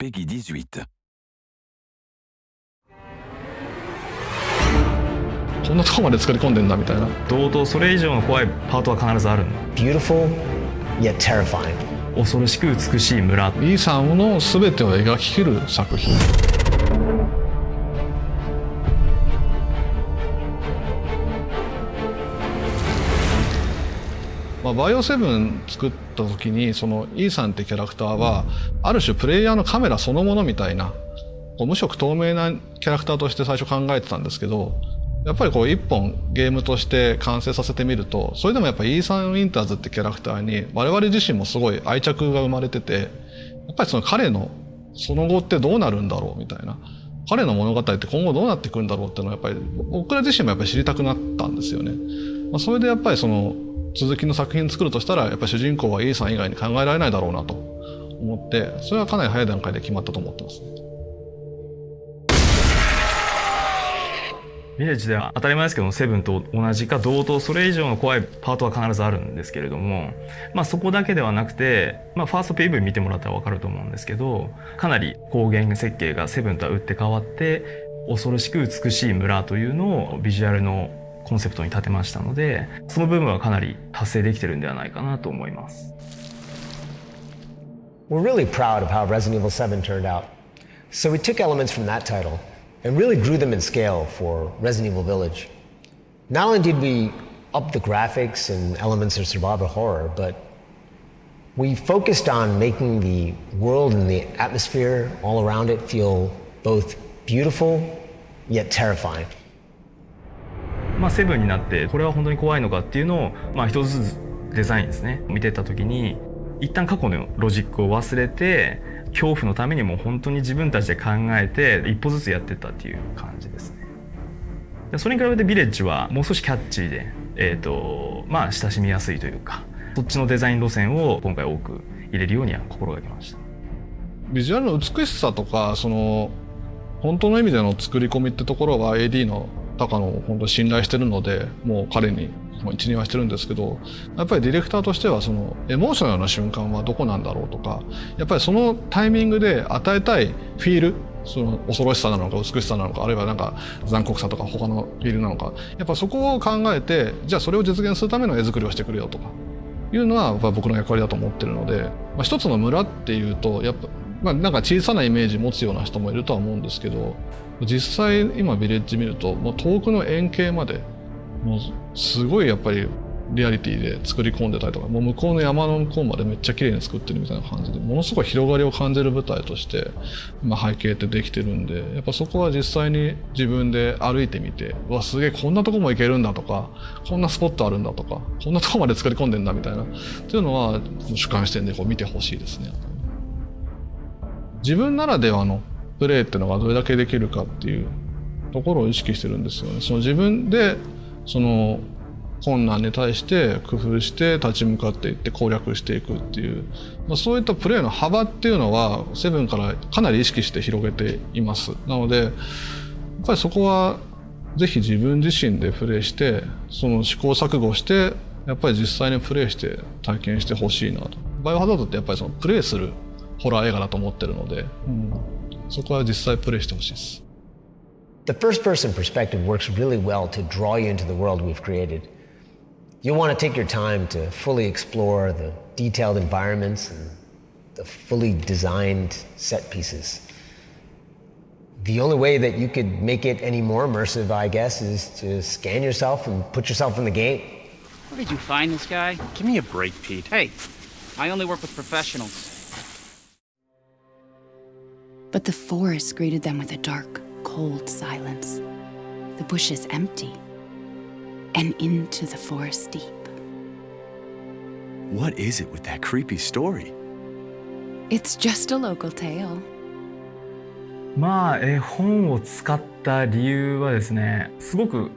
Peggy 18. こんなとこまで作り込んでんだみたいな堂々それ以上の怖いパートは必ずある Beautiful, yet terrifying. 恐ろしく美しい村イーサンの全てを描ききる作品まあ、バイオセブン作った時にそのイーサンってキャラクターはある種プレイヤーのカメラそのものみたいなこう無色透明なキャラクターとして最初考えてたんですけどやっぱりこう一本ゲームとして完成させてみるとそれでもやっぱイーサン・ウィンターズってキャラクターに我々自身もすごい愛着が生まれててやっぱりその彼のその後ってどうなるんだろうみたいな彼の物語って今後どうなっていくんだろうっていうのはやっぱり僕ら自身もやっぱり知りたくなったんですよね。まあ、それでやっぱりその続きの作品作るとしたらやっぱ主人公はイーサン以外に考えられないだろうなと思ってそれはかなり早い段階で決まったと思ってますね。ヴィレッジでは当たり前ですけどセブンと同じか同等それ以上の怖いパートは必ずあるんですけれども、まあ、そこだけではなくて、まあ、ファースト PV 見てもらったら分かると思うんですけどかなり光源設計がセブンとは打って変わって恐ろしく美しい村というのをビジュアルのコンセプトに立てましたのでその部分はかなり達成できてるんではないかなと思います We're really proud of how Resident Evil 7 turned out. So we took elements from that title and really grew them in scale for Resident Evil Village. Not only did we up the graphics and elements of survival horror, but we focused on making the world and the atmosphere all around it feel both beautiful yet terrifying. まあ、セブンになってこれは本当に怖いのかっていうのを、まあ、一つずつデザインですね。見てた時に一旦過去のロジックを忘れて恐怖のためにも本当に自分たちで考えて一歩ずつやってったっていう感じですね。それに比べてビレッジはもう少しキャッチーで、えーとまあ、親しみやすいというかそっちのデザイン路線を今回多く入れるようには心がけました。ビジュアルの美しさとかその本当の意味での作り込みってところは AD の高野を本当信頼してるのでもう彼に一任はしてるんですけどやっぱりディレクターとしてはそのエモーショナルな瞬間はどこなんだろうとかやっぱりそのタイミングで与えたいフィールその恐ろしさなのか美しさなのかあるいはなんか残酷さとか他のフィールなのかやっぱそこを考えてじゃあそれを実現するための絵作りをしてくれよとかいうのはやっぱ僕の役割だと思ってるので、まあ、一つの村っていうとやっぱまあ、なんか小さなイメージ持つような人もいるとは思うんですけど実際今ビレッジ見るともう遠くの円形までもうすごいやっぱりリアリティで作り込んでたりとかもう向こうの山の向こうまでめっちゃ綺麗に作ってるみたいな感じでものすごい広がりを感じる舞台として今背景ってできてるんでやっぱそこは実際に自分で歩いてみてわすげえこんなとこも行けるんだとかこんなスポットあるんだとかこんなとこまで作り込んでんだみたいなっていうのは主観視点でこう見てほしいですね。自分ならではのプレーっていうのがどれだけできるかっていうところを意識してるんですよね。その自分でその困難に対して工夫して立ち向かっていって攻略していくっていう、まあ、そういったプレーの幅っていうのはセブンからかなり意識して広げています。なのでやっぱりそこはぜひ自分自身でプレーしてその試行錯誤してやっぱり実際にプレイして体験してほしいなと。バイオハザードってやっぱりそのプレイするホラー映画だと思ってるので、うん、そこは実際プレイしてほしいです The first person perspective works really well to draw you into the world we've created. You'll want to take your time to fully explore the detailed environments and the fully designed set pieces. The only way that you could make it any more immersive, I guess, is to scan yourself and put yourself in the game. Where did you find this guy? Give me a break, Pete. Hey, I only work with professionals. But the forest greeted them with a dark, cold silence. The bushes empty. And into the forest deep. What is it with that creepy story? It's just a local tale. まあ絵本を使った理由はですねすごく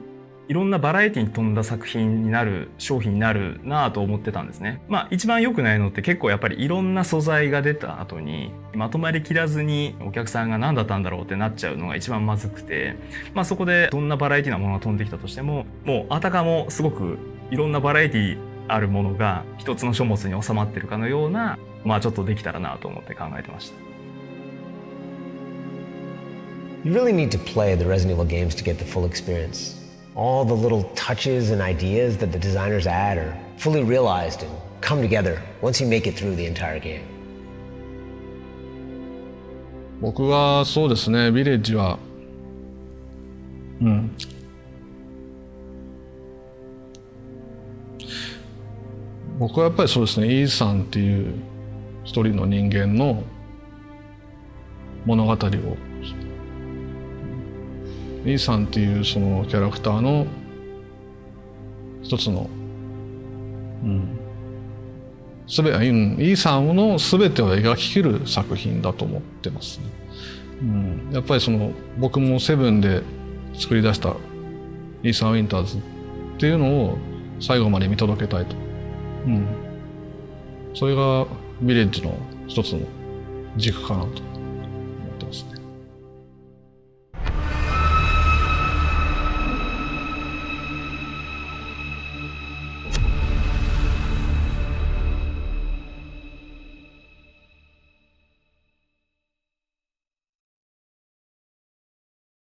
いろんなバラエティに富んだ作品になる商品になるなぁと思ってたんですね。まあ一番良くないのって結構やっぱりいろんな素材が出た後にまとまりきらずにお客さんが何だったんだろうってなっちゃうのが一番まずくて、まあそこでどんなバラエティなものが飛んできたとしてももうあたかもすごくいろんなバラエティあるものが一つの書物に収まってるかのようなまあちょっとできたらなと思って考えてました。You really need to play the Resident Evil games to get the full experience. All the little touches and ideas that the designers add are fully realized and come together once you make it through the entire game. 僕はそうですねビレッジはうん僕はやっぱりそうですねイーさんっていう一人の人間の物語を イーさんっていうそのキャラクターの一つのうんすべうんイーさんの全てを描ききる作品だと思ってますね。うん、やっぱりその僕もセブンで作り出したイーサン・ウィンターズっていうのを最後まで見届けたいと。うん、それがヴィレッジの一つの軸かなと。